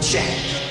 check.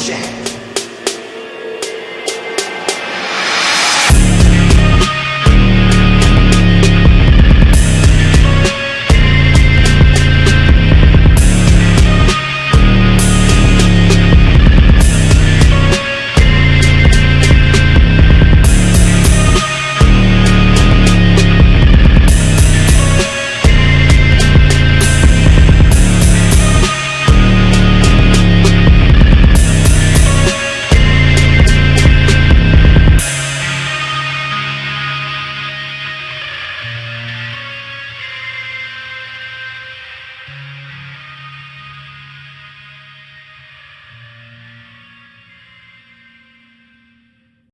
change.